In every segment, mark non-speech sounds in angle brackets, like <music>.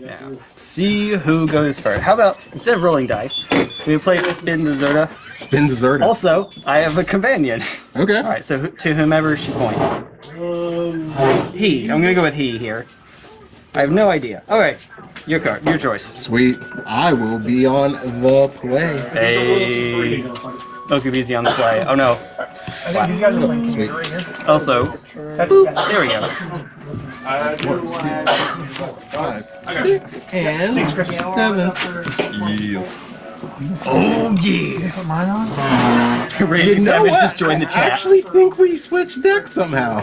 Now, see who goes first. How about, instead of rolling dice, we play Spin the Zerda. Spin dessert. Also, I have a companion. Okay. Alright, so to whomever she points. He. I'm gonna go with he here. I have no idea. Alright, your card, your choice. Sweet. I will be on the play. Hey. Moku Busy on the play. Oh no. Sweet. Also, boop, there we go. Five, six, and seven. Oh yeah. Put mine on? Randy You Savage what? just joined the chat. I actually think we switched decks somehow.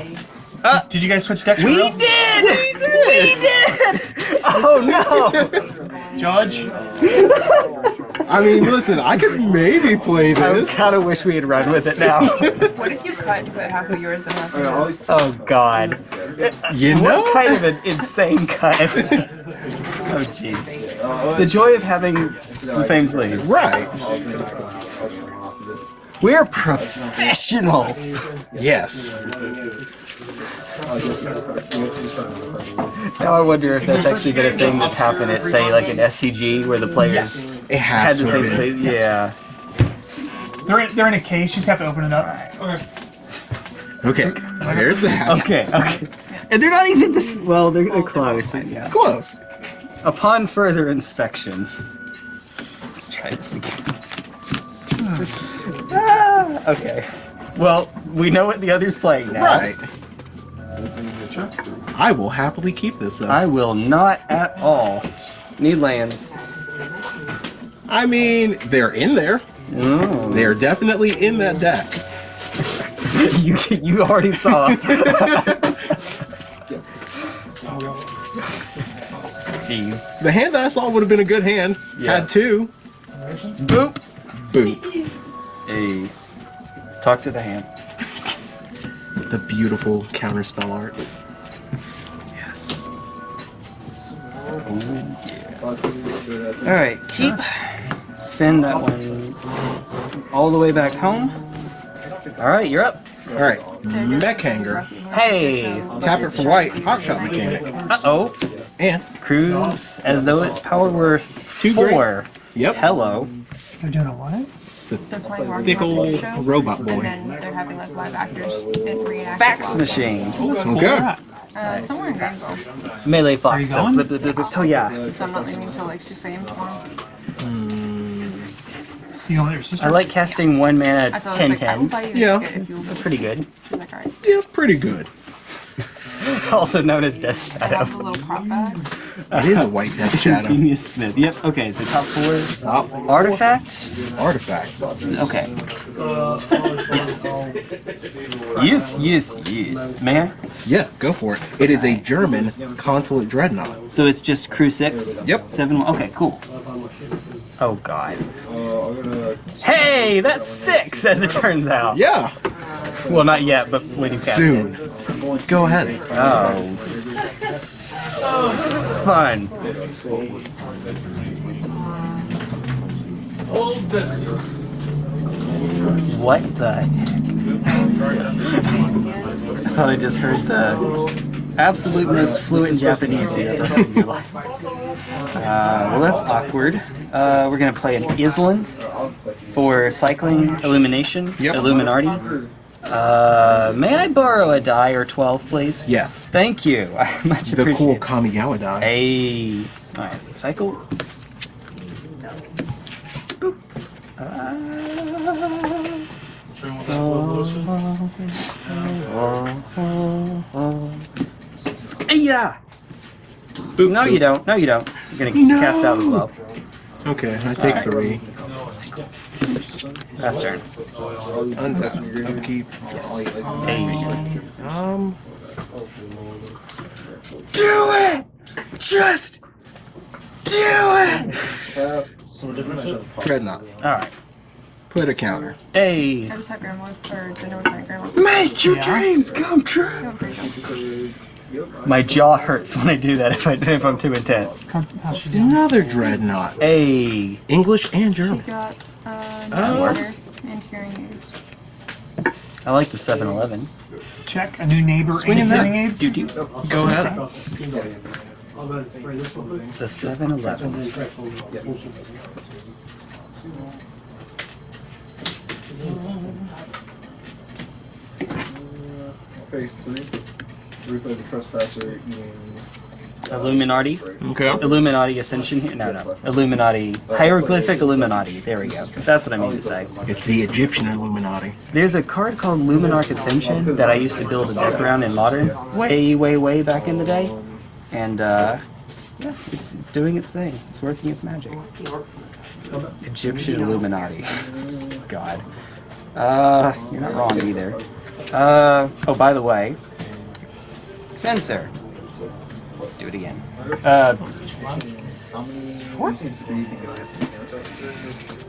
Oh, did you guys switch decks? we real? did! We did! We <laughs> did! Oh no! <laughs> Judge? <laughs> I mean, listen, I could maybe play this. I this. kind of wish we had run with it now. <laughs> What if you cut to put half of yours and half of his? oh god. You know? What kind of an insane cut? <laughs> oh jeez. The joy of having the same sleeve. Right. We're professionals! Yes. Now I wonder if that's actually been a thing that's happened at, say, like an SCG where the players It had the to same have Yeah. They're in, they're in a case, you just have to open it up. Okay. There's that. Okay, okay. And they're not even this. Well, they're, they're close. Yeah. Close. Upon further inspection. Let's try this again. Ah, okay. Well, we know what the other's playing now. Right. I will happily keep this up. I will not at all. Need lands. I mean, they're in there. Mm. They're definitely in that deck. <laughs> you, you already saw. <laughs> Jeez. The hand that I saw would have been a good hand. Yeah. Had two. Boop. Boom. Hey. Talk to the hand. The beautiful counterspell art. Yes. Alright, keep. Send that one all the way back home. Alright, you're up. Alright. Mech Hangar. Hey! Tap it for white. Hotshot mechanic. Uh oh. And Cruise as though its power were Two great. four. yep. Hello. They're doing a what? It's a They're playing Rocky thick old Show, robot boy. And then they're having like live actors and reenact. Fax machine. Okay. Uh, somewhere in Greenville. It's melee fox. Are you so going? flip, flip, flip, flip. Oh yeah. So I'm not leaving until like 6 a.m. tomorrow. You going with your sister? I like casting one mana I told her, I ten was like, I will buy tens. Yeah. a ticket if you will. Pretty good. She's like, alright. Yeah, pretty good. <laughs> Also known as Death I have Shadow. the little prop bag. It is a white death <laughs> shadow. Genius Smith. Yep. Okay. So top four. Top Artifact. artifact. Okay. Yes. Yes. Yes. Yes. May I? Yeah, go for it. It is a German consulate dreadnought. So it's just crew six. Yep. Seven. Okay. Cool. Oh God. Hey, that's six, as it turns out. Yeah, Well, not yet, but when you cast soon. It. Go ahead. Oh. Fun. What the heck? I thought I just heard the absolute most fluent Japanese you ever heard in your life. Uh, well, that's awkward. Uh, we're gonna play an Island for cycling illumination. Yep. Illuminati. Uh, may I borrow a die or 12, please? Yes. Thank you. <laughs> I much The appreciate cool it. Kamigawa die. Hey. Alright, so cycle. Boop. Yeah. Boop, No, boop. you don't. No, you don't. You're gonna No. cast out as well. Okay, I take three. Last turn. Untap. Upkeep. Hey. Um. Do it! Just do it! Dreadnought. Alright. Put a counter. Hey. I just had grandma or dinner with my grandma. Make your dreams come true! Yeah, I'm pretty sure. My jaw hurts when I do that if I if I'm too intense. Come, how's she doing? Another dreadnought. Hey. English and She German. Got uh, That works. and hearing aids. I like the 7-Eleven. Check a new neighbor Swing and in hearing that. aids. Do do. Go ahead. The 7 Eleven. Phase three. Roof of the trespasser eating. Illuminati. Okay. Illuminati Ascension here? No, no. Illuminati. Hieroglyphic Illuminati. There we go. That's what I mean to say. It's the Egyptian Illuminati. There's a card called Luminarch Ascension that I used to build a deck around in Modern way, way, way back in the day. And, uh, yeah, it's, it's doing its thing. It's working its magic. Egyptian Illuminati. God. Uh, you're not wrong either. Uh, oh, by the way, censor. Do it again. Uh,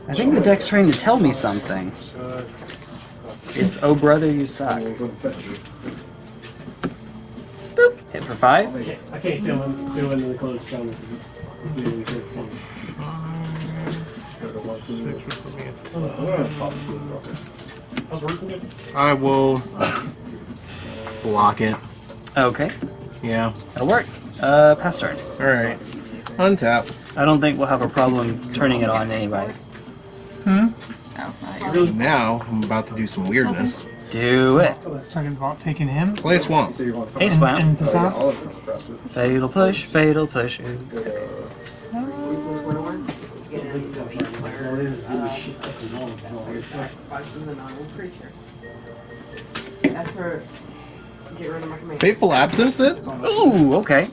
I think the deck's trying to tell me something. It's oh brother, you suck. Boop. Hit for five. I can't feel him feel into the clothes the roofing? I will block it. Okay, Yeah. that'll work. Uh, pass turn. All right. Untap. I don't think we'll have a problem turning it on anyway. Oh. Now I'm about to do some weirdness. Do it. Talking about taking him Play a swamp. Ace and, and Passat. All of them are frostbite. Fatal push, fatal push. That's for get rid of my command. Fateful absence. It. Ooh, okay.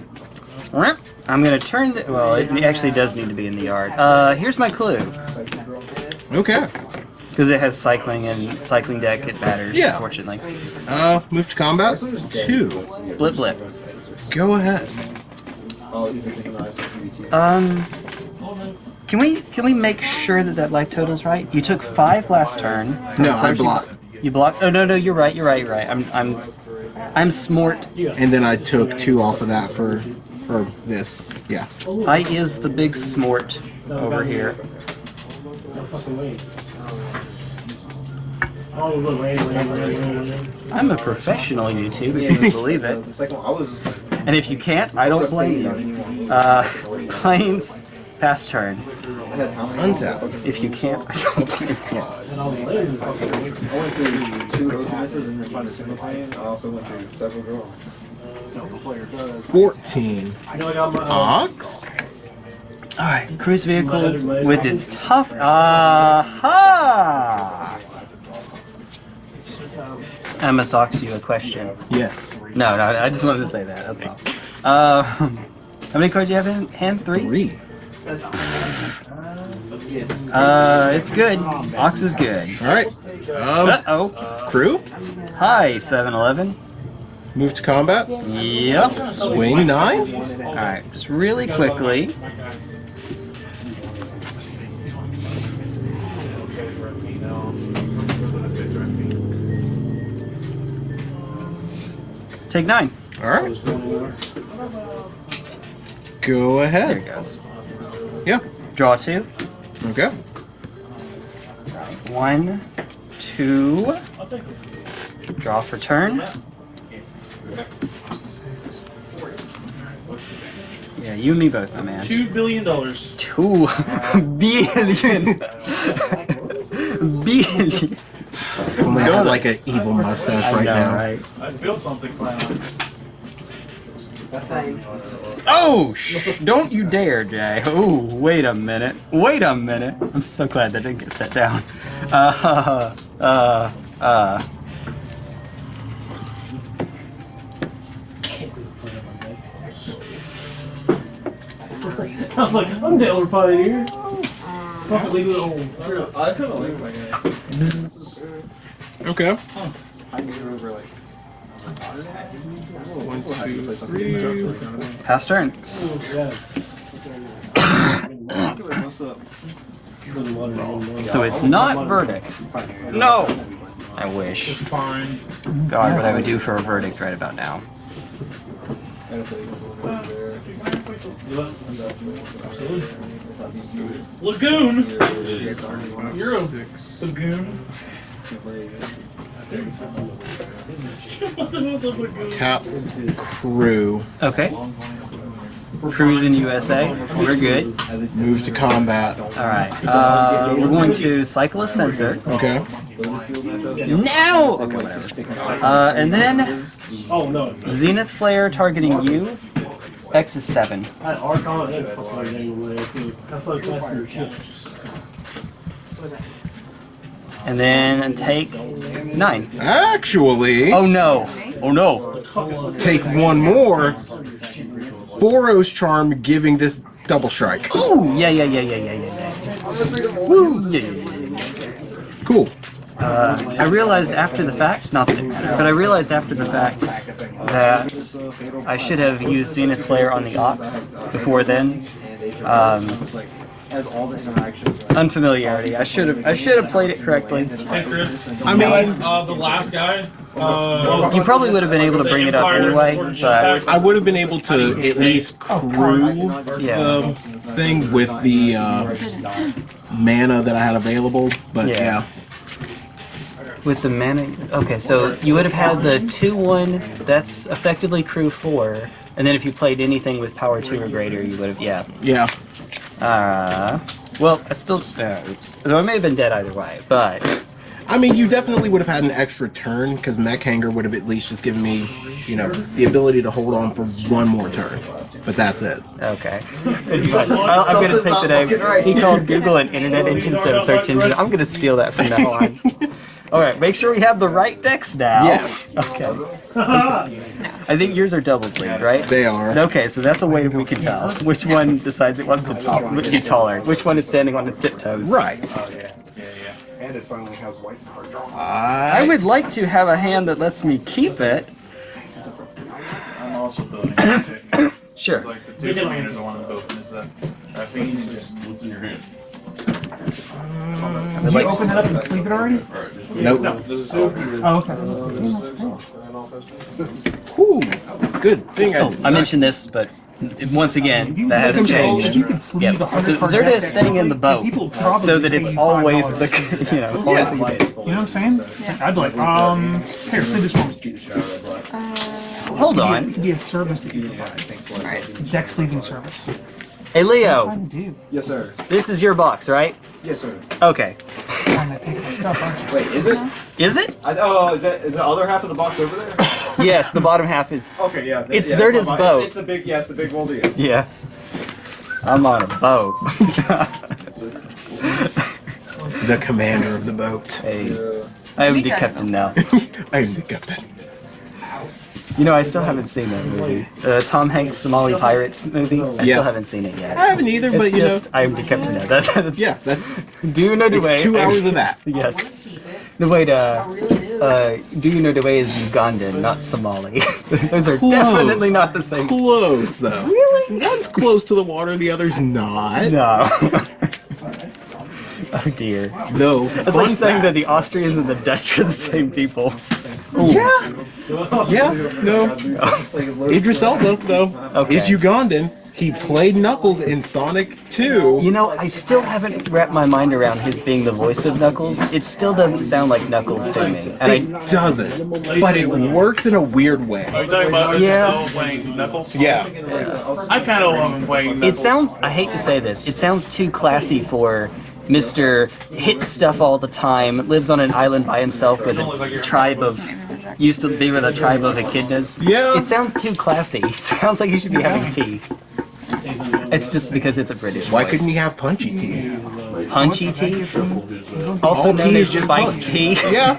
I'm gonna turn the. Well, it actually does need to be in the yard. Uh, here's my clue. Okay. Because it has cycling and cycling deck, it matters, Yeah. unfortunately. Uh, move to combat. Two. Blip blip. Go ahead. I'll either take an ice or PVT. Um, can we can we make sure that that life total's right? You took five last turn. No, I First you- block. You blocked. Oh no no, you're right. You're right. You're right. I'm I'm I'm smart. And then I took two off of that for, or this, yeah. I is the big smort over here. I'm a professional YouTube, if you can <laughs> believe it. And if you can't, I don't blame you. Uh, <laughs> planes, pass turn. Untap. If you can't, <laughs> I don't blame you. I went through two misses and then find a single plane. I also went through several girls. 14. Ox? Alright, cruise vehicle with its tough. Aha! I must Ox, you a question. Yes. No, no, I just wanted to say that. That's all. Uh, how many cards do you have in hand? Three? Three. Uh, it's good. Ox is good. Alright. Um, Uh oh. Crew? Hi, 7 Eleven. Move to combat. Yep. Swing nine. Alright, just really quickly. Take nine. All right. Go ahead. There it goes. Yeah. Draw two. Okay. One, two. Draw for turn. Yeah, you and me both, my man. Two billion dollars. Two <laughs> billion. billion. If only I had like an evil mustache I right know, now. right? I'd build something for Oh, shh, don't you dare, Jay. Oh, wait a minute. Wait a minute. I'm so glad that didn't get set down. Uh, uh, uh. <laughs> I was like, I'm the elder pioneer. Fuck it, leave it alone. I kind of like my guy. Okay. I knew you like. One, two, three. Pass turn. So it's not verdict. No! I wish. God, what I would do for a verdict right about now. Lagoon. You're a lagoon. what the hell's a lagoon? Tap crew. Okay. Cruising USA. We're good. Moves to combat. All right. Uh, we're going to cycle a sensor. Okay. Now! Okay, whatever. Uh, and then Oh no. Zenith Flare targeting you. X is 7. I had Archon and fucking name over there too. That's like that's your. And then take 9. Actually, Oh no! Oh no! take one more. Boros charm giving this double strike. Ooh! Yeah, yeah, yeah, yeah, yeah, yeah, yeah. Woo! Yeah, yeah, yeah, yeah. Cool. Uh, I realized after the fact, not that it mattered, but I realized after the fact that I should have used Zenith Flare on the Ox before then. Um, Has all this interaction. unfamiliarity. I should have. I should have played it correctly. Hey Chris. I mean, Uh, the last guy. Uh, You probably would have been able to bring it up anyway, but I would have been able to at least crew yeah, the thing with the uh, mana that I had available, but Yeah. yeah. With the mana. Okay, so you would have had the two-one. That's effectively crew four, and then if you played anything with power two or greater, you would have. Yeah. Yeah. Uh, well, I still. Uh, oops. So I may have been dead either way, but I mean, you definitely would have had an extra turn because Mech Hangar would have at least just given me, you know, the ability to hold on for one more turn. But that's it. okay. <laughs> I'll- I'm gonna take the name. He called Google an internet engine instead of search engine. I'm gonna steal that from now on. <laughs> All right, make sure we have the right decks now. Yes, <laughs> Okay. <laughs> I think yours are double sleeved, right? they are. Okay, so that's a way we can tell which one decides it wants to top, be taller, which one is standing on its tiptoes. Right. Oh, yeah. Yeah, yeah. And it finally has white card draw. I I would like to have a hand that lets me keep it. I'm also building it. <coughs> Sure. Like the two commanders, the one I'm building is that that thing you just what's in your hand. I would Did you like open it up and sleeve it already? nope. Oh, okay. Whew. Good thing I. Oh, I mentioned this, but once again, that hasn't changed. You Yep. So card Zerda is staying in the boat, so that it's always $5. <laughs> the you know always the unit. You know what I'm saying? Yeah. I'd be like, um, here, sleeve this one. Hold on. It on, could be a service that you provide. Right. Deck sleeving service. Hey What Leo, am I trying to do? Yes, sir. this is your box, right? Yes, sir. Okay. Trying to take my stuff, aren't you? Wait, is it? Uh-huh. Is it? I, oh, is that is the other half of the box over there? <laughs> Yes, the bottom half is. Okay, yeah. It's yeah, Zerda's my- boat. It's the big, yeah, it's the big moldy. Yeah. I'm on a boat. <laughs> The commander of the boat. hey, I am <laughs> the captain now. I am the captain. You know, I still haven't seen that movie. Uh, Tom Hanks Somali Pirates movie. I Yeah. still haven't seen it yet. I haven't either, but you just I am the captain now. <laughs> That, that's. Yeah, that's <laughs> Do you know the way? it's two hours of that. <laughs> Yes. Keep it. The way to. Do. Uh, do you know the way is Ugandan, not Somali. Those are Close. definitely not the same. Close though. Really? One's close to the water, the other's not. No. oh dear. Though. It's like saying that the Austrians and the Dutch are the same people. Yeah. Yeah. No. Idris Elba though Okay. is Ugandan. He played Knuckles in Sonic 2. You know, I still haven't wrapped my mind around his being the voice of Knuckles. It still doesn't sound like Knuckles to me. And It I, doesn't, but it works in a weird way. Are you talking about Yeah. yeah. playing Knuckles? Yeah. I kind of love him playing Knuckles. it sounds, I hate to say this, it sounds too classy for Mr. Hits stuff all the time, lives on an island by himself with a tribe of, used to be with a tribe of echidnas. Yeah. It sounds too classy. It <laughs> sounds like you should be having tea. It's just because it's a British Why voice. couldn't he have punchy tea? Punchy tea? Also All known tea as is just spiked tea? Yeah.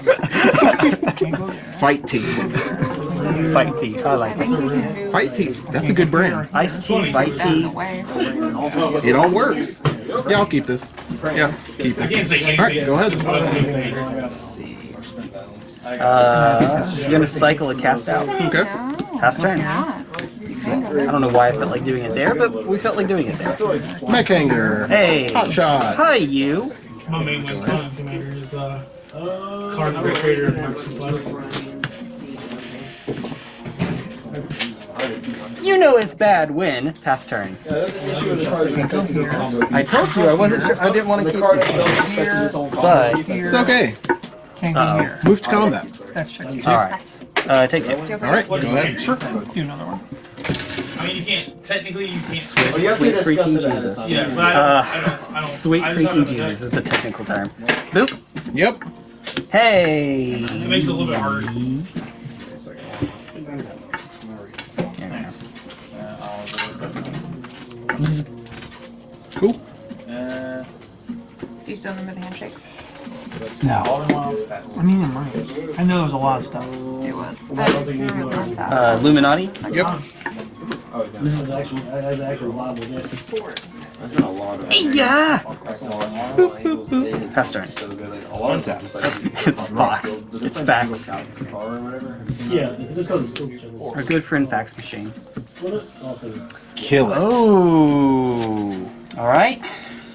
Fight tea. Fight tea. I like I think you can move Fight tea. That's a good brand. Iced tea, fight tea. It all works. Yeah, I'll keep this. Yeah, keep it. can't say anything. All right, go ahead. Let's see. Uh, you're gonna cycle a cast out. Okay. No, Pass turn. I don't know why I felt like doing it there, but we felt like doing it there. Mech Hangar. Hey. Hot shot. Hi, you. My main win con commander is uh, card creator of Microplex. You know it's bad when pass turn. I told you I wasn't sure. I didn't want to keep this one. But It's okay. Can't go here. Move to combat. That's check. all right. Uh, take two. All right, go ahead. Sure. Do another one. I mean, you can't. Technically, you can't. Sweet, Oh, you sweet freaking it ahead of Jesus. time. Yeah, but I don't. Uh, I don't, I don't Sweet I freaking Jesus is a technical term. Boop. Yep. Hey. It makes it a little bit harder. There we go. Uh, I'll- Cool. Uh, Do you still remember the handshake? No. all in one. That's- I mean, it might. I know there was a lot of stuff. It was. I don't the last time. Uh, Illuminati. Yep. Oh, no. That's actually, that's actually yeah. That's been a lot of. Yeah. That's a lot of. Pass turn. So good. Like, a lot of Untap. times, like, It's Fox. It's it play facts. Car or whatever? Have you seen that? Yeah, it's because it's still chilling. Our good friend Fax Machine. What is-. Kill it. Oh. All right.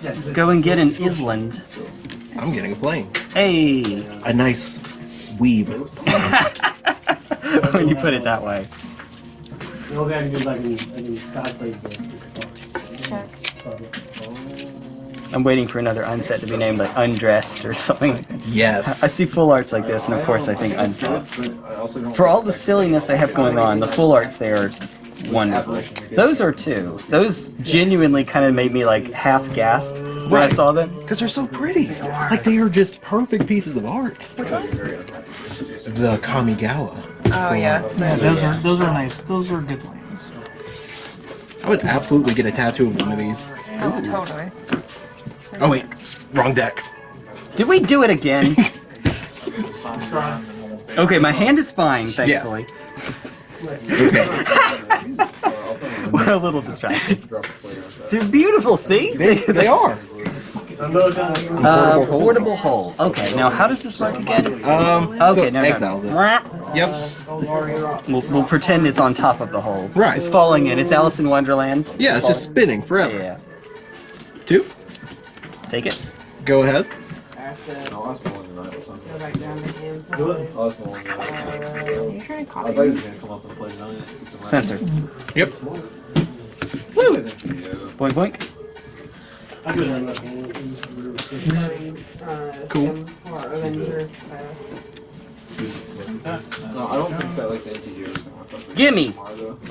Let's go and get an Island. I'm getting a plane. Hey. A nice weave. <laughs> when you put it that way. The only I can do is I can, I can sky play the. Check. I'm waiting for another unset to be named like Undressed or something like that. I see full arts like this, and of course I think unsets. But I also don't. For all the silliness they have going on, the full arts there are wonderful. Those are two. Those genuinely kind of made me like half gasp when I saw them. Because they're so pretty. Like they are just perfect pieces of art. The Kamigawa. Oh yeah, it's Yeah, those are those are nice. Those are good lanes. I would absolutely get a tattoo of one of these. oh totally. Oh wait, wrong deck. Did we do it again? <laughs> okay, my hand is fine, thankfully. Okay. <laughs> We're a little distracted. They're beautiful, see? They, they are. Another. Uh, Portable hole. portable hole. Okay, now how does this work again? Um, Okay, so no, exiles it. Yep. We'll, we'll pretend it's on top of the hole. Right. It's falling in. It's Alice in Wonderland. Yeah, it's just spinning forever. Yeah. Two. Take it. Go ahead. No, that's the one tonight or something. Go back down to him. Do it. That's the one tonight. Are you trying to I copy thought he me? was gonna come up and play Giant. Censor. Yep. Boink boink. I could have that. Uh, Cool. Or Avenger. No, I don't think that like the NTG is gonna work out. Gimme.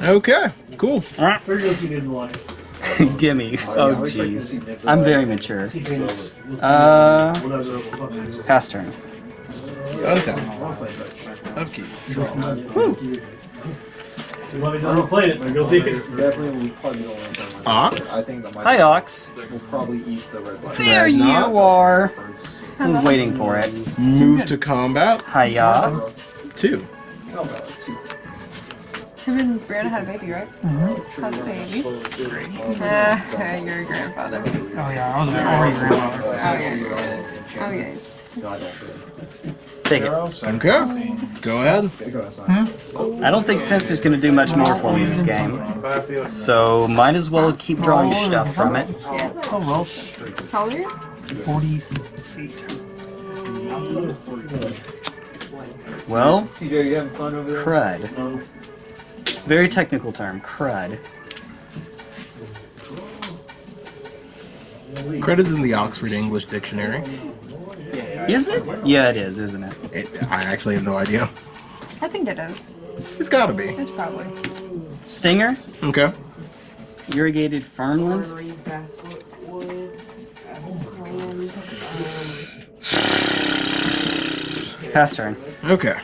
Okay. Cool. Where do you see? Gimme. Oh, yeah, I Oh was expecting to jeez. I'm very mature. See Venus. Uh, whatever the fuck it is. pass turn. Untap. Upkeep. Draw. You want me to go play it? Go take it. Definitely, probably don't want that. Ox? I think that might. Hi, Ox. We'll probably eat the red light. There you are. Birds. I was waiting for it. Move to combat. Hiya. Two. Uh, two. Him and Brianna had a baby, right? How's the baby? Uh, <laughs> you're a grandfather. Oh yeah, I was already grandmother. Oh yeah. Oh yes. No, I don't. Take it. Okay. Go ahead. Go outside. I don't think Censor's gonna do much more for me this game. So might as well keep drawing stuff from it. Yeah. Oh well, How old are you? forty-eight. Well, TJ, you having fun over there? crud. Very technical term, crud. Credits in the Oxford English Dictionary. Is it? Yeah, it is, isn't it? It, I actually have no idea. I think it is. It's gotta be. It's probably. Stinger, Okay. irrigated farmland. Three backfoot wood. Um, Pass turn. Okay.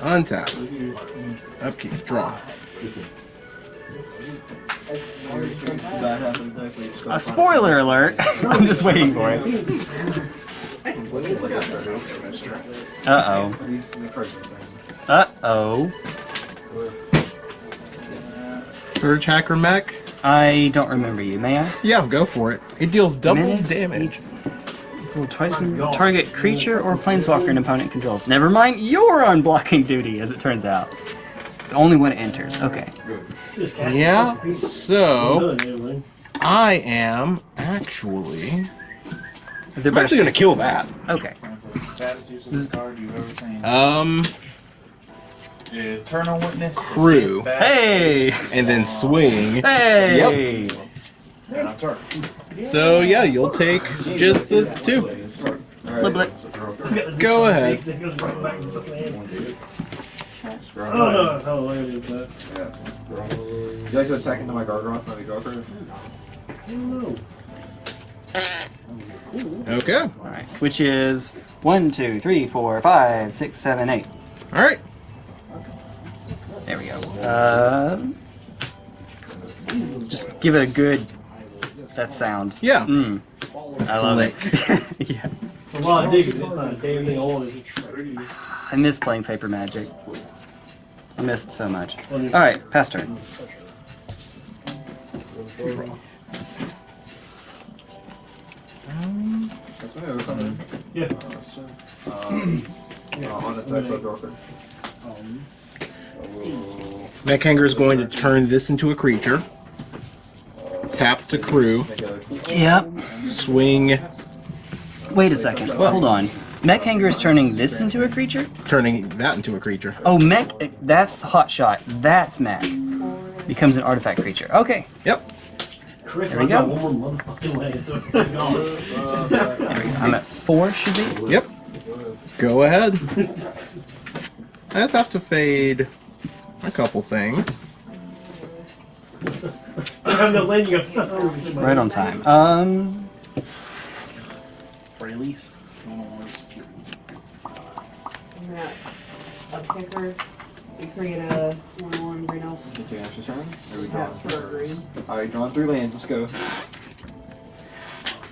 Untap. Upkeep. Draw. A spoiler alert! <laughs> I'm just waiting for it. <laughs> Uh oh. Uh oh. Surgehacker Mech. I don't remember you, may I? Yeah, go for it. It deals double Menace damage. Roll twice in target creature or planeswalker an opponent controls. Never mind, you're on blocking duty, as it turns out. Only when it enters. Okay. Just cast it. Yeah, so. I am actually. They're I'm actually gonna kill that. Okay. Saddest useless card you've ever seen. Um, Eternal Witness. Crew. Hey! and then swing. Hey! And I'm. So yeah, you'll take just the two. Blip, blip. Go ahead. Oh, no, no, I gotta do that. Would you like to attack into my Gargoth, not a Joker? Okay. Alright, which is one, two, three, four, five, six, seven, eight. All right. There we go. Uh, just give it a good that sound. Yeah. Mm. I love it. <laughs> yeah. A lot of digging. It's not damn thing on it. <sighs> I miss playing paper magic. I missed it so much. Alright, pass turn. That's me, or something. Yeah. Uh, on attack, so Joker. Mech Hangar is going to turn this into a creature. Tap to crew. Yep. Swing, Wait a second. Hold on. Mech Hangar is turning this into a creature? turning that into a creature. Oh, Mech. That's Hot Shot. That's Mech. Becomes an artifact creature. Okay. Yep. Chris, There we I got go. one more motherfucking way. <laughs> I'm at four, should be. Yep. Go ahead. I just have to fade a couple things. I'm not letting you go. Right on time. Um. I'm gonna upkick her and create a one one green elf. take an extra turn. There we Tap go. for green. Alright, drawing three lands, let's go.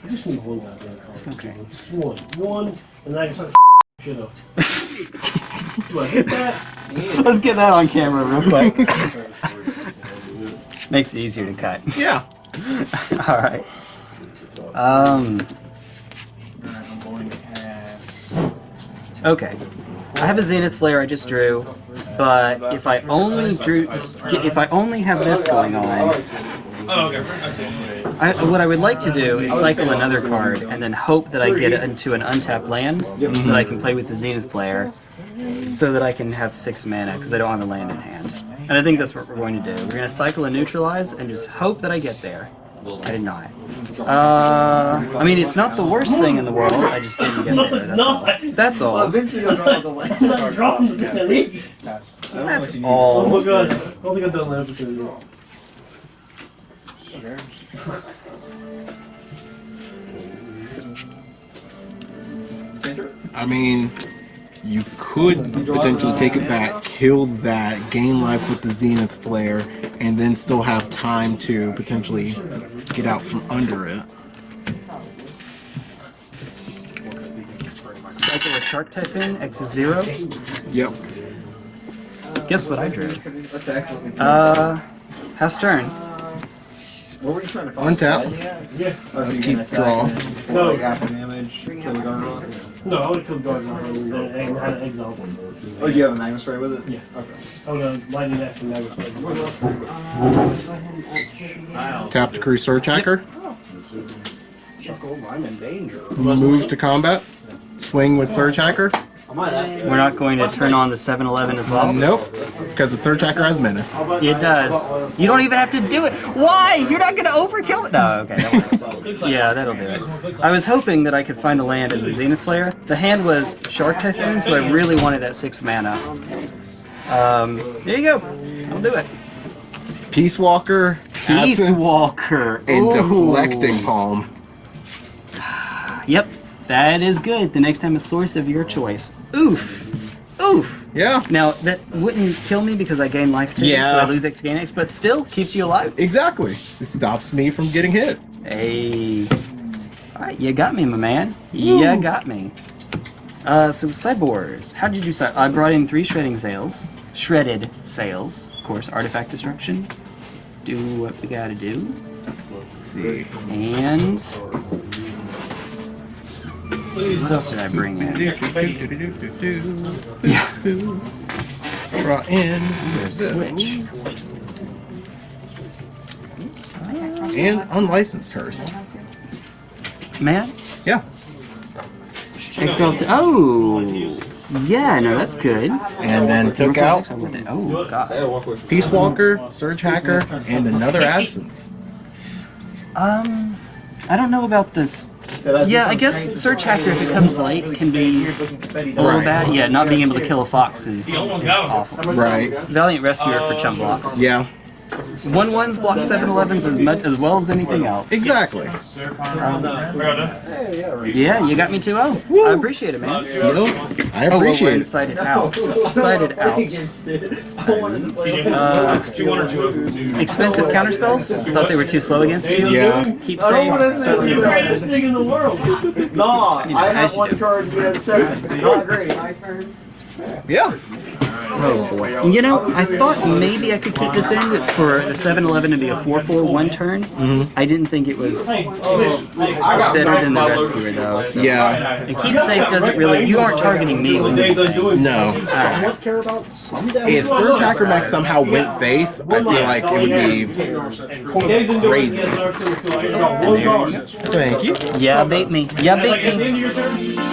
I just need one goddamn card. Okay. Just one. One, and then I can start <laughs> shit up. Do I hit that? <laughs> Let's get that on camera real quick. Makes it easier to cut. Yeah. <laughs> Alright. Um. I'm going to have. Okay. I have a Zenith Flare I just drew, but if I only drew, if I only have this going on, Oh, okay. I what I would like to do is cycle another card and then hope that I get into an untapped land that I can play with the Zenith Flare, so that I can have six mana because I don't have a land in hand. And I think that's what we're going to do. We're going to cycle and neutralize and just hope that I get there. I did not. Uh, I mean, it's not the worst thing in the world. I just didn't get No, there. it's That's all. That's all. Eventually you'll draw the land. <laughs> I'm not dropping the penny. That's Oh all. my god. I don't think I've done that before. I mean, you could potentially take it back, kill that, gain life with the Zenith Flare, and then still have time to potentially get out from under it. Cycle a Shark Typhoon, X is zero. Yep. Guess what I drew? Uh, pass turn. What were you trying to find? Untap. Yeah. Oh, so you Keep can attack draw. and No. Like half the damage, kill the Gargoth. No, I would kill Garden and then egg, had an exile. Oh, do you have a Magma Spray with it? Yeah. Okay. Oh no, lightning action never played. Uh, go ahead and upkick again. Tap to crew Surgehacker. I'm in danger. Move to combat. Swing with Surgehacker. We're not going to turn on the 7-Eleven as well? Nope. Because the Surgehacker has Menace. It does. You don't even have to do it. Why? You're not going to overkill it. No, okay, that. Yeah, that'll do it. I was hoping that I could find a land in the Zenith Flare. The hand was Shark Typhoon, so I really wanted that 6 mana. Um, there you go. I'll do it. Peacewalker. Peace Walker. And Ooh. Deflecting Palm. Yep, that is good. The next time a source of your choice. Oof. Oof. Yeah. Now, that wouldn't kill me because I gain life too, Yeah. so I lose X gain X, but still keeps you alive. Exactly. It stops me from getting hit. Hey. Alright, you got me, my man. You got me. Uh, so sideboards. How did you side? I brought in three shredding sails. Shredded sails. Of course, artifact destruction. Do what we gotta do. Let's see. And... See, what else did I bring in? Yeah. Draw in. the Switch. And unlicensed hearse. Man? Yeah. Excel. Oh! Yeah, no, that's good. And then took out Oh, God. Peace Walker, Surgehacker, and another Absence. Um, I don't know about this. Yeah, I guess Surgehacker, if it comes late, can be a little Right. bad. Yeah, not being able to kill a fox is, is awful. Right. Valiant Rescuer for chump blocks. Yeah. One ones block 7-Elevens as much as well as anything else. Exactly. Yeah, you got me 2-0. I appreciate it, man. No, I Oh, well, we're appreciate it. inside it out. Sided out. Uh, expensive counterspells? Thought they were too slow against you? Yeah. Keep safe. Start with your Greatest thing in the world. No, I have one card, he has seven. Not great. My turn. Yeah. Oh boy. You know, I thought maybe I could keep this in for a 7-Eleven to be a 4-4 one turn. Mm-hmm. I didn't think it was better than the rescuer though. So. Yeah. And keep safe doesn't really. You aren't targeting me when you. No. Somewhat care about. If Surgehacker Mech somehow went face, I feel like it would be. They've been doing Crazy. this. One card. Thank you. Yeah, bait me. Yeah, bait me.